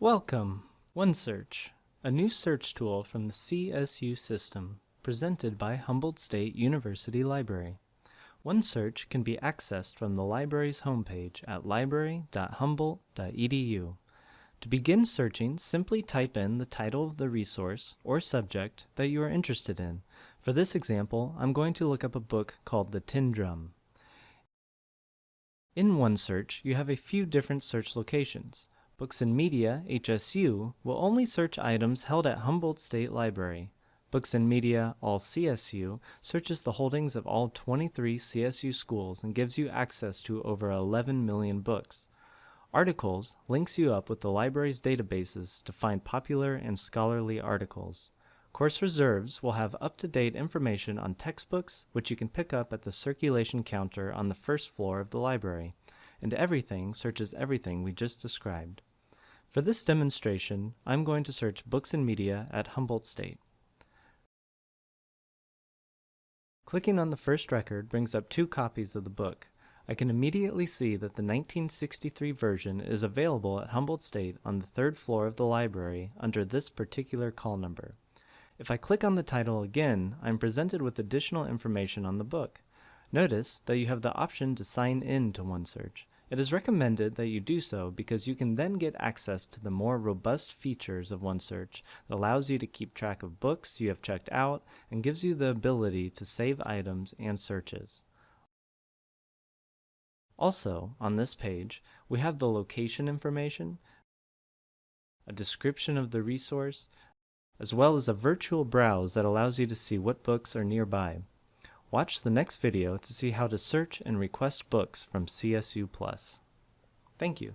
Welcome! OneSearch, a new search tool from the CSU system, presented by Humboldt State University Library. OneSearch can be accessed from the library's homepage at library.humboldt.edu. To begin searching, simply type in the title of the resource or subject that you are interested in. For this example, I'm going to look up a book called The Tin Drum. In OneSearch, you have a few different search locations. Books and Media, HSU, will only search items held at Humboldt State Library. Books and Media, all CSU, searches the holdings of all 23 CSU schools and gives you access to over 11 million books. Articles links you up with the library's databases to find popular and scholarly articles. Course Reserves will have up-to-date information on textbooks, which you can pick up at the circulation counter on the first floor of the library and everything searches everything we just described. For this demonstration, I'm going to search books and media at Humboldt State. Clicking on the first record brings up two copies of the book. I can immediately see that the 1963 version is available at Humboldt State on the third floor of the library under this particular call number. If I click on the title again, I'm presented with additional information on the book. Notice that you have the option to sign in to OneSearch. It is recommended that you do so because you can then get access to the more robust features of OneSearch that allows you to keep track of books you have checked out and gives you the ability to save items and searches. Also, on this page, we have the location information, a description of the resource, as well as a virtual browse that allows you to see what books are nearby. Watch the next video to see how to search and request books from CSU Plus. Thank you.